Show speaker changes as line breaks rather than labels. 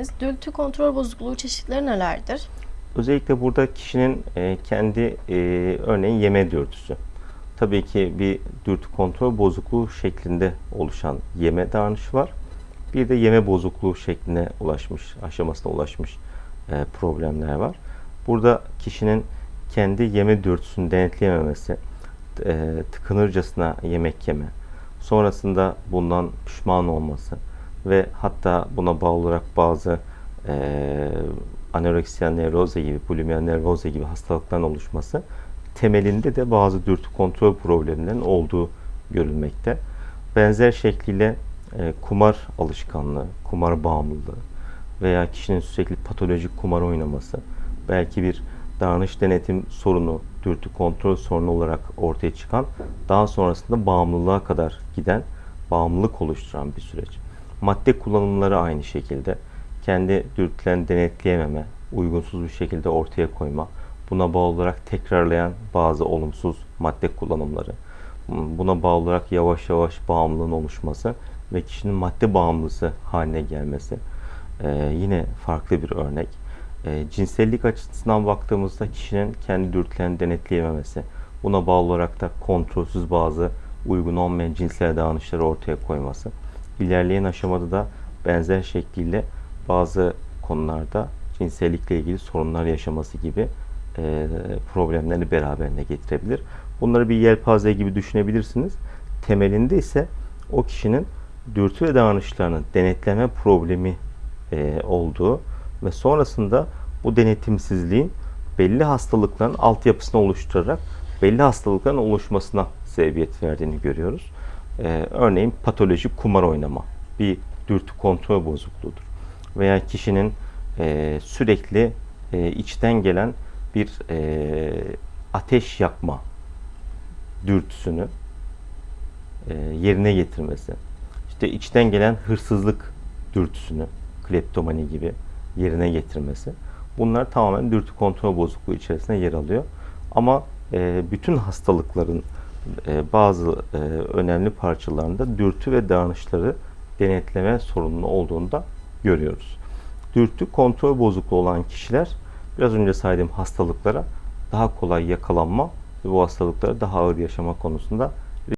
misiniz? Dürtü kontrol bozukluğu çeşitleri nelerdir?
Özellikle burada kişinin e, kendi e, örneğin yeme dürtüsü. Tabii ki bir dürtü kontrol bozukluğu şeklinde oluşan yeme davranışı var. Bir de yeme bozukluğu şekline ulaşmış, aşamasına ulaşmış e, problemler var. Burada kişinin kendi yeme dürtüsünü denetleyememesi, tıkınırcasına yemek yeme, sonrasında bundan pişman olması ve hatta buna bağlı olarak bazı e, anoreksiya nevroze gibi, bulimiya nevroze gibi hastalıkların oluşması temelinde de bazı dürtü kontrol problemlerinin olduğu görülmekte. Benzer şekliyle e, kumar alışkanlığı, kumar bağımlılığı veya kişinin sürekli patolojik kumar oynaması belki bir davranış denetim sorunu, dürtü kontrol sorunu olarak ortaya çıkan daha sonrasında bağımlılığa kadar giden bağımlılık oluşturan bir süreç. Madde kullanımları aynı şekilde kendi dürtülerini denetleyememe, uygunsuz bir şekilde ortaya koyma, buna bağlı olarak tekrarlayan bazı olumsuz madde kullanımları, buna bağlı olarak yavaş yavaş bağımlılığın oluşması ve kişinin madde bağımlısı haline gelmesi ee, yine farklı bir örnek. Ee, cinsellik açısından baktığımızda kişinin kendi dürtülerini denetleyememesi, buna bağlı olarak da kontrolsüz bazı uygun olmayan cinsel davranışları ortaya koyması. İlerleyen aşamada da benzer şekliyle bazı konularda cinsellikle ilgili sorunlar yaşaması gibi e, problemlerini beraberine getirebilir. Bunları bir yelpaze gibi düşünebilirsiniz. Temelinde ise o kişinin dürtü ve davranışlarını denetleme problemi e, olduğu ve sonrasında bu denetimsizliğin belli hastalıkların altyapısını oluşturarak belli hastalıkların oluşmasına sebebiyet verdiğini görüyoruz. E, örneğin patolojik kumar oynama bir dürtü kontrol bozukluğudur. Veya kişinin e, sürekli e, içten gelen bir e, ateş yakma dürtüsünü e, yerine getirmesi. İşte içten gelen hırsızlık dürtüsünü, kleptomani gibi yerine getirmesi. Bunlar tamamen dürtü kontrol bozukluğu içerisinde yer alıyor. Ama e, bütün hastalıkların e, bazı e, önemli parçalarında dürtü ve davranışları denetleme sorunlu olduğunu da görüyoruz. Dürtü kontrol bozukluğu olan kişiler biraz önce saydığım hastalıklara daha kolay yakalanma ve bu hastalıkları daha ağır yaşama konusunda